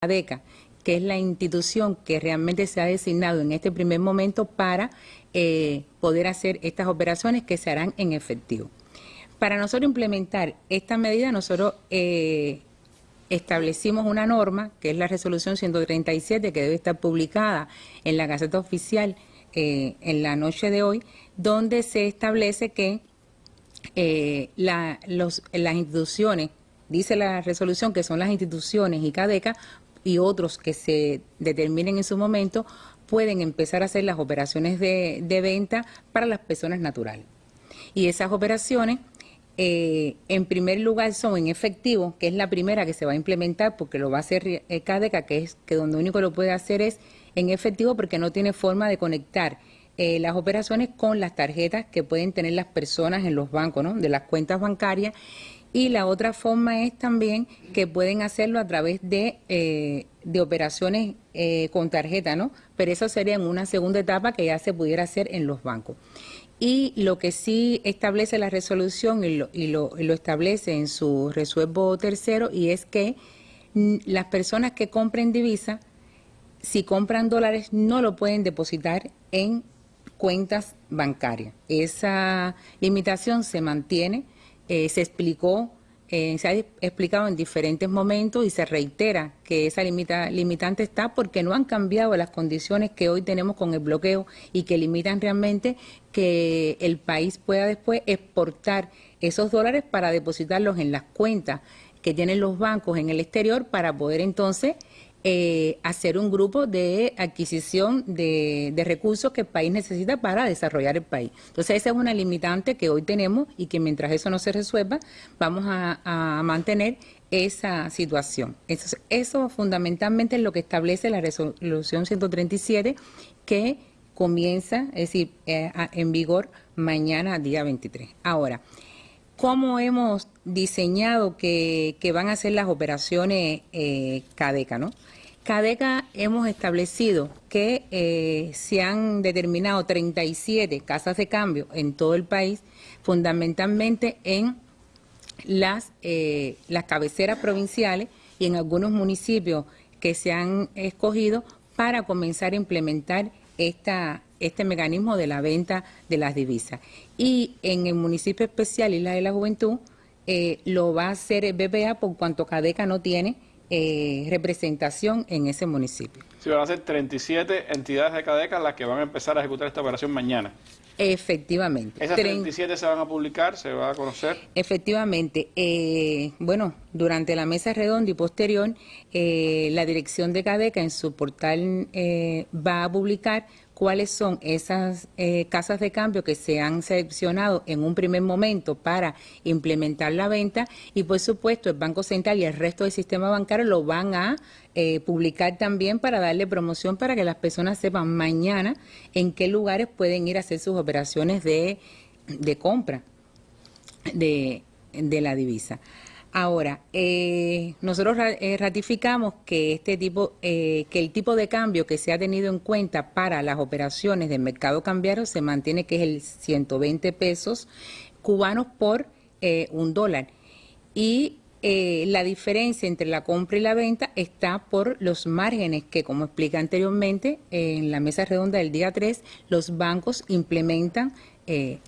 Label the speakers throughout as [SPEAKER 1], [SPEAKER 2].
[SPEAKER 1] ADECA, que es la institución que realmente se ha designado en este primer momento para eh, poder hacer estas operaciones que se harán en efectivo. Para nosotros implementar esta medida, nosotros eh, establecimos una norma, que es la resolución 137, que debe estar publicada en la Gaceta Oficial eh, en la noche de hoy, donde se establece que las instituciones, dice la resolución que son las instituciones y CADECA, y otros que se determinen en su momento, pueden empezar a hacer las operaciones de, venta para las personas naturales. Y esas operaciones, eh, en primer lugar, son en efectivo, que es la primera que se va a implementar porque lo va a hacer eh, CADECA, que es que donde único lo puede hacer es en efectivo porque no tiene forma de conectar eh, las operaciones con las tarjetas que pueden tener las personas en los bancos, ¿no? de las cuentas bancarias y la otra forma es también que pueden hacerlo a través de, eh, de operaciones eh, con tarjeta, ¿no? Pero eso sería en una segunda etapa que ya se pudiera hacer en los bancos. Y lo que sí establece la resolución y lo, y lo, establece en su resuelvo tercero y es que las personas que compren divisa, si compran dólares, no lo pueden depositar en cuentas bancarias. Esa limitación se mantiene eh, se explicó, eh, se ha explicado en diferentes momentos y se reitera que esa limitante está porque no han cambiado las condiciones que hoy tenemos con el bloqueo y que limitan realmente que el país pueda después exportar esos dólares para depositarlos en las cuentas que tienen los bancos en el exterior para poder entonces eh, hacer un grupo de adquisición de, recursos que el país necesita para desarrollar el país. Entonces esa es una limitante que hoy tenemos y que mientras eso no se resuelva vamos a, mantener esa situación. Eso, eso fundamentalmente es lo que establece la resolución 137 que comienza, es decir, eh, en vigor mañana, día 23. Ahora, ¿cómo hemos diseñado que, van a ser las operaciones eh, CADECA, ¿no? CADECA hemos establecido que eh, se han determinado 37 casas de cambio en todo el país, fundamentalmente en las, eh, las cabeceras provinciales y en algunos municipios que se han escogido para comenzar a implementar esta, este mecanismo de la venta de las divisas. Y en el municipio especial Isla de la Juventud eh, lo va a hacer el BPA por cuanto CADECA no tiene eh, representación en ese municipio.
[SPEAKER 2] Sí, van a ser 37 entidades de CADECA las que van a empezar a ejecutar esta operación mañana.
[SPEAKER 1] Efectivamente.
[SPEAKER 2] ¿Esas 37 se van a publicar, se va a conocer?
[SPEAKER 1] Efectivamente. Eh, bueno, durante la mesa redonda y posterior, eh, la dirección de CADECA en su portal va a publicar cuáles son esas eh, casas de cambio que se han seleccionado en un primer momento para implementar la venta y por supuesto el Banco Central y el resto del sistema bancario lo van a eh, publicar también para darle promoción para que las personas sepan mañana en qué lugares pueden ir a hacer sus operaciones de, compra de la divisa. Ahora, eh, nosotros eh, ratificamos que este tipo, eh, que el tipo de cambio que se ha tenido en cuenta para las operaciones del mercado cambiario se mantiene, que es el 120 pesos cubanos por un dólar. Y la diferencia entre la compra y la venta está por los márgenes que, como explica anteriormente en la mesa redonda del día 3, los bancos implementan.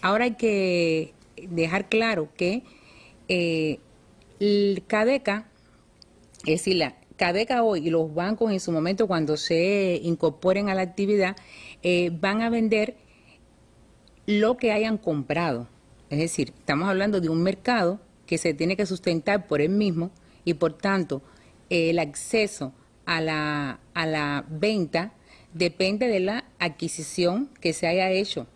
[SPEAKER 1] ahora hay que dejar claro que el CADECA, es decir, la CADECA hoy y los bancos en su momento cuando se incorporen a la actividad eh, van a vender lo que hayan comprado. Es decir, estamos hablando de un mercado que se tiene que sustentar por él mismo y por tanto el acceso a la, a la venta depende de la adquisición que se haya hecho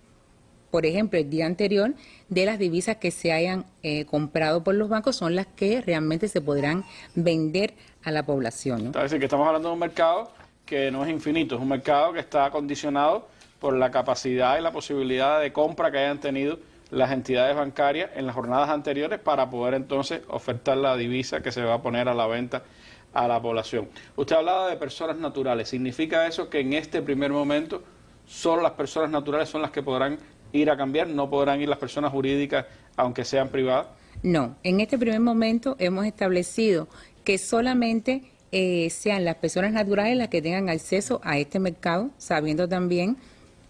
[SPEAKER 1] por ejemplo, el día anterior de las divisas que se hayan eh, comprado por los bancos son las que realmente se podrán vender a la población.
[SPEAKER 2] Es decir, que estamos hablando de un mercado que no es infinito, es un mercado que está condicionado por la capacidad y la posibilidad de compra que hayan tenido las entidades bancarias en las jornadas anteriores para poder entonces ofertar la divisa que se va a poner a la venta a la población. Usted hablaba de personas naturales. ¿Significa eso que en este primer momento solo las personas naturales son las que podrán ir a cambiar? ¿No podrán ir las personas jurídicas aunque sean privadas?
[SPEAKER 1] No, en este primer momento hemos establecido que solamente eh, sean las personas naturales las que tengan acceso a este mercado, sabiendo también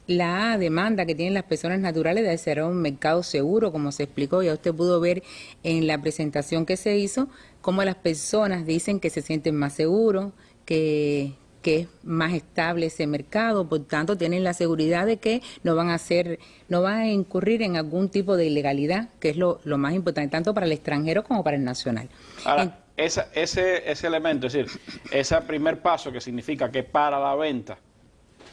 [SPEAKER 1] la demanda que tienen las personas naturales de ser un mercado seguro, como se explicó, ya usted pudo ver en la presentación que se hizo, cómo las personas dicen que se sienten más seguros, que, que es más estable ese mercado, por tanto tienen la seguridad de que no van a hacer, no van a incurrir en algún tipo de ilegalidad, que es lo, más importante, tanto para el extranjero como para el nacional.
[SPEAKER 2] Ahora, ese, ese elemento, es decir, ese primer paso que significa que para la venta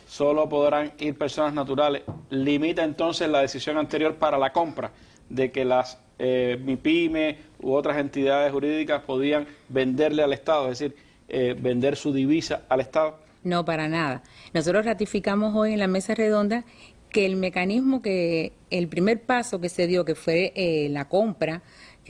[SPEAKER 2] solo podrán ir personas naturales, limita entonces la decisión anterior para la compra de que las eh, MIPYME u otras entidades jurídicas podían venderle al Estado, es decir, eh, vender su divisa al Estado?
[SPEAKER 1] No, para nada. Nosotros ratificamos hoy en la mesa redonda que el mecanismo que, el primer paso que se dio, que fue eh, la compra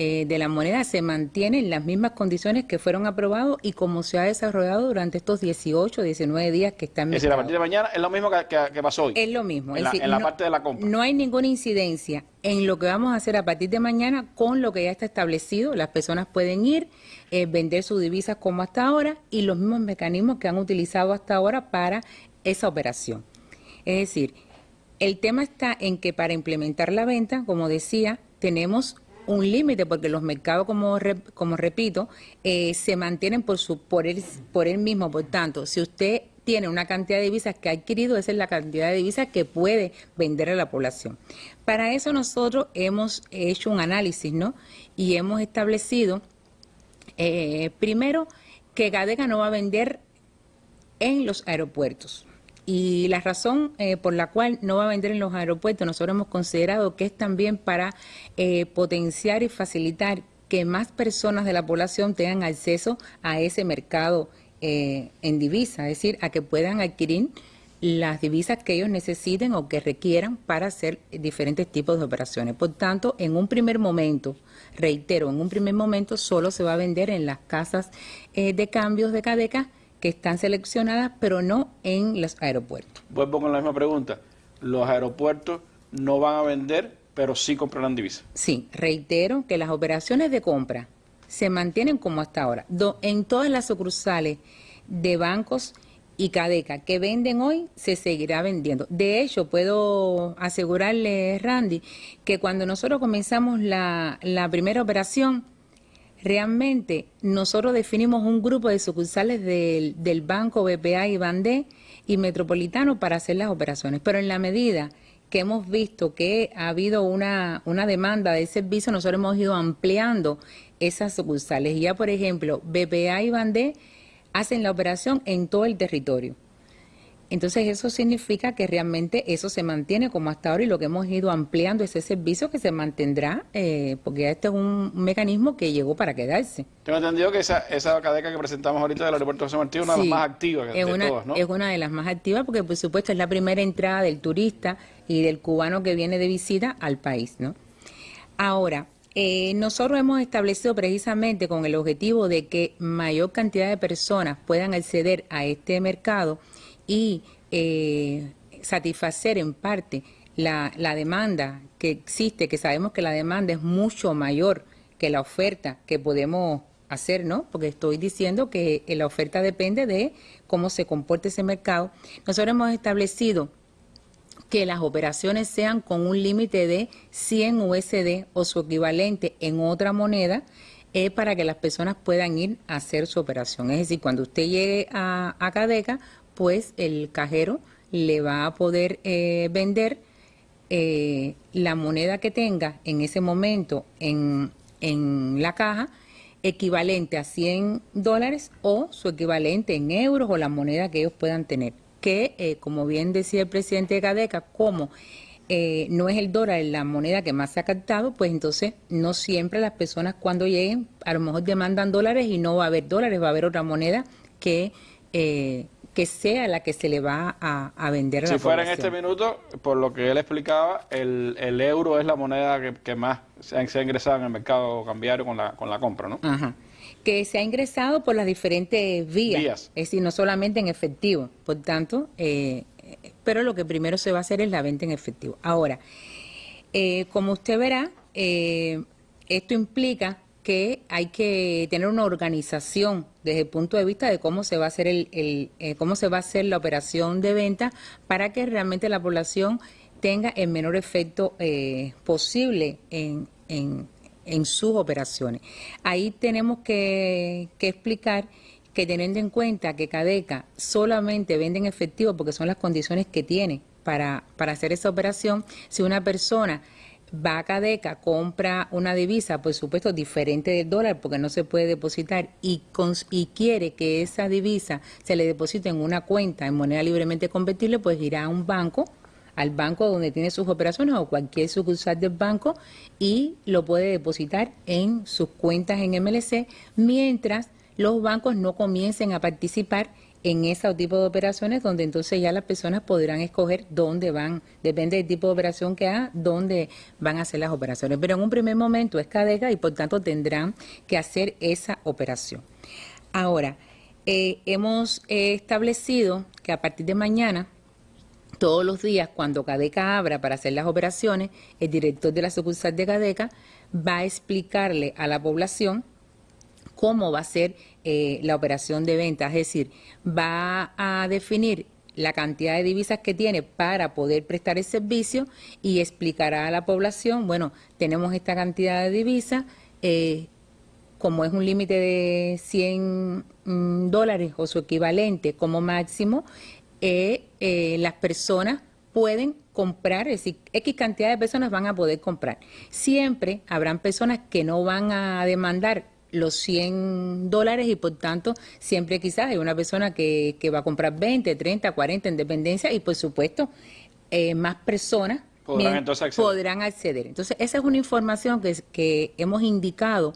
[SPEAKER 1] eh, de la moneda, se mantiene en las mismas condiciones que fueron aprobados y como se ha desarrollado durante estos 18, 19 días que están.
[SPEAKER 2] Es decir, a partir de mañana es lo mismo que, pasó hoy.
[SPEAKER 1] Es lo mismo.
[SPEAKER 2] En, la, parte de la compra.
[SPEAKER 1] No hay ninguna incidencia en lo que vamos a hacer a partir de mañana con lo que ya está establecido. Las personas pueden ir eh, vender sus divisas como hasta ahora y los mismos mecanismos que han utilizado hasta ahora para esa operación. Es decir, el tema está en que para implementar la venta, como decía, tenemos un límite porque los mercados, como, como repito, eh, se mantienen por, su, por, él, por él mismo. Por tanto, si usted tiene una cantidad de divisas que ha adquirido, esa es la cantidad de divisas que puede vender a la población. Para eso nosotros hemos hecho un análisis, ¿no? Y hemos establecido eh, primero, que Gadeca no va a vender en los aeropuertos. Y la razón eh, por la cual no va a vender en los aeropuertos, nosotros hemos considerado que es también para eh, potenciar y facilitar que más personas de la población tengan acceso a ese mercado en divisa, es decir, a que puedan adquirir las divisas que ellos necesiten o que requieran para hacer diferentes tipos de operaciones. Por tanto, en un primer momento, reitero, en un primer momento solo se va a vender en las casas eh, de cambios de Cadeca que están seleccionadas, pero no en los aeropuertos.
[SPEAKER 2] Vuelvo con la misma pregunta. Los aeropuertos no van a vender, pero sí comprarán divisas.
[SPEAKER 1] Sí, reitero que las operaciones de compra se mantienen como hasta ahora. en todas las sucursales de bancos y Cadeca que venden hoy se seguirá vendiendo. De hecho, puedo asegurarle, Randy, que cuando nosotros comenzamos la, primera operación, realmente nosotros definimos un grupo de sucursales del, del Banco BPA y Bandé y Metropolitano para hacer las operaciones. Pero en la medida que hemos visto que ha habido una, una demanda de servicio, nosotros hemos ido ampliando esas sucursales. Ya, por ejemplo, BPA y Bandé hacen la operación en todo el territorio. Entonces eso significa que realmente eso se mantiene como hasta ahora y lo que hemos ido ampliando ese servicio que se mantendrá, eh, porque este es un mecanismo que llegó para quedarse.
[SPEAKER 2] Tengo entendido que esa, esa cadeca que presentamos ahorita del aeropuerto de José Martí es una de las más activas
[SPEAKER 1] de
[SPEAKER 2] una, todas, ¿no?
[SPEAKER 1] Es una de las más activas porque por supuesto es la primera entrada del turista y del cubano que viene de visita al país, ¿no? Ahora, eh, nosotros hemos establecido precisamente con el objetivo de que mayor cantidad de personas puedan acceder a este mercado y eh, satisfacer en parte la, demanda que existe, que sabemos que la demanda es mucho mayor que la oferta que podemos hacer, ¿no? Porque estoy diciendo que la oferta depende de cómo se comporte ese mercado. Nosotros hemos establecido que las operaciones sean con un límite de 100 USD o su equivalente en otra moneda es para que las personas puedan ir a hacer su operación. Es decir, cuando usted llegue a, a Cadeca, pues el cajero le va a poder eh, vender eh, la moneda que tenga en ese momento en, en la caja equivalente a 100 dólares o su equivalente en euros o la moneda que ellos puedan tener. Que, eh, como bien decía el presidente de Cadeca, como eh, no es el dólar la moneda que más se ha captado, pues entonces no siempre las personas cuando lleguen a lo mejor demandan dólares y no va a haber dólares, va a haber otra moneda que... Eh, que sea la que se le va a, vender a
[SPEAKER 2] si fuera en este minuto, por lo que él explicaba, el, el euro es la moneda que, más se ha, ingresado en el mercado cambiario con la, con la compra, ¿no?
[SPEAKER 1] Ajá que se ha ingresado por las diferentes vías, es decir, no solamente en efectivo. Por tanto, eh, pero lo que primero se va a hacer es la venta en efectivo. Ahora, eh, como usted verá, eh, esto implica que hay que tener una organización desde el punto de vista de cómo se va a hacer el, el eh, cómo se va a hacer la operación de venta para que realmente la población tenga el menor efecto eh, posible en, en, en, sus operaciones. Ahí tenemos que, que explicar que teniendo en cuenta que Cadeca solamente vende en efectivo porque son las condiciones que tiene para, para hacer esa operación, si una persona va a Cadeca, compra una divisa, por supuesto, diferente del dólar, porque no se puede depositar, y, y quiere que esa divisa se le deposite en una cuenta en moneda libremente convertible, pues irá a un banco, al banco donde tiene sus operaciones o cualquier sucursal del banco, y lo puede depositar en sus cuentas en MLC, mientras los bancos no comiencen a participar en ese tipo de operaciones donde entonces ya las personas podrán escoger dónde van, depende del tipo de operación que haga, dónde van a hacer las operaciones. Pero en un primer momento es cadega y por tanto tendrán que hacer esa operación. Ahora, eh, hemos establecido que a partir de mañana, todos los días, cuando Cadeca abra para hacer las operaciones, el director de la sucursal de Cadeca va a explicarle a la población cómo va a ser eh, la operación de venta, es decir, va a definir la cantidad de divisas que tiene para poder prestar el servicio y explicará a la población, bueno, tenemos esta cantidad de divisas, eh, como es un límite de 100 mm, dólares o su equivalente como máximo, eh, las personas pueden comprar, es decir, X cantidad de personas van a poder comprar. Siempre habrán personas que no van a demandar los 100 dólares y por tanto siempre quizás hay una persona que, que va a comprar 20, 30, 40 en dependencia y por supuesto eh, más personas
[SPEAKER 2] podrán, entonces acceder.
[SPEAKER 1] podrán acceder. Entonces esa es una información que, que hemos indicado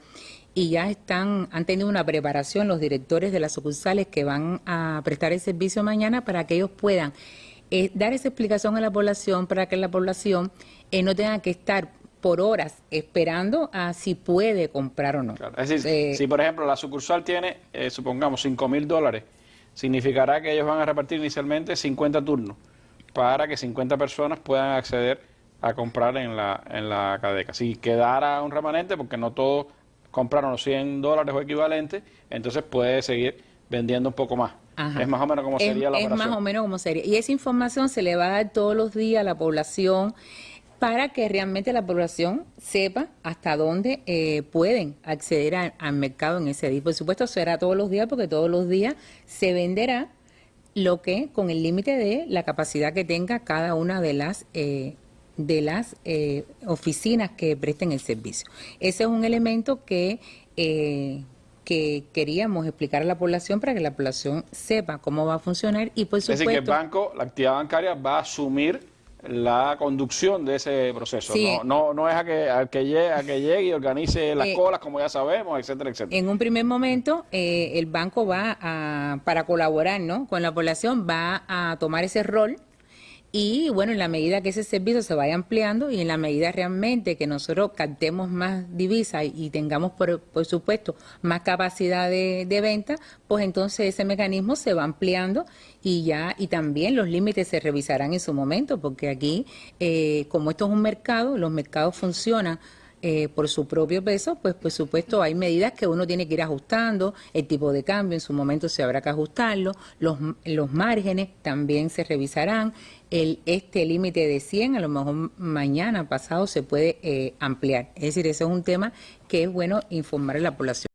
[SPEAKER 1] y ya están han tenido una preparación los directores de las sucursales que van a prestar el servicio mañana para que ellos puedan eh, dar esa explicación a la población para que la población eh, no tenga que estar por horas esperando a si puede comprar o no.
[SPEAKER 2] Es decir, eh, si por ejemplo la sucursal tiene, eh, supongamos, 5 mil dólares, significará que ellos van a repartir inicialmente 50 turnos para que 50 personas puedan acceder a comprar en la, en la cadeca. Si quedara un remanente, porque no todos compraron los 100 dólares o equivalentes, entonces puede seguir vendiendo un poco más. Es más o menos como sería la operación.
[SPEAKER 1] Es más o menos como sería. Y esa información se le va a dar todos los días a la población para que realmente la población sepa hasta dónde eh, pueden acceder al mercado en ese día. Por supuesto, será todos los días porque todos los días se venderá lo que con el límite de la capacidad que tenga cada una de las eh, de las eh, oficinas que presten el servicio. Ese es un elemento que que queríamos explicar a la población para que la población sepa cómo va a funcionar y por supuesto...
[SPEAKER 2] Es decir, que el banco, la actividad bancaria va a asumir la conducción de ese proceso. No, no, no, es a que, a que, llegue, a que llegue y organice las eh, colas, como ya sabemos, etcétera, etcétera.
[SPEAKER 1] En un primer momento, eh, el banco va a, para colaborar ¿no? con la población, va a tomar ese rol y bueno, en la medida que ese servicio se vaya ampliando y en la medida realmente que nosotros captemos más divisas y, tengamos, por, por, supuesto, más capacidad de, de, venta, pues entonces ese mecanismo se va ampliando y ya, y también los límites se revisarán en su momento, porque aquí, eh, como esto es un mercado, los mercados funcionan eh, por su propio peso, pues por supuesto hay medidas que uno tiene que ir ajustando, el tipo de cambio en su momento se habrá que ajustarlo, los, los márgenes también se revisarán, el, este límite de 100 a lo mejor mañana pasado se puede eh, ampliar. Es decir, ese es un tema que es bueno informar a la población.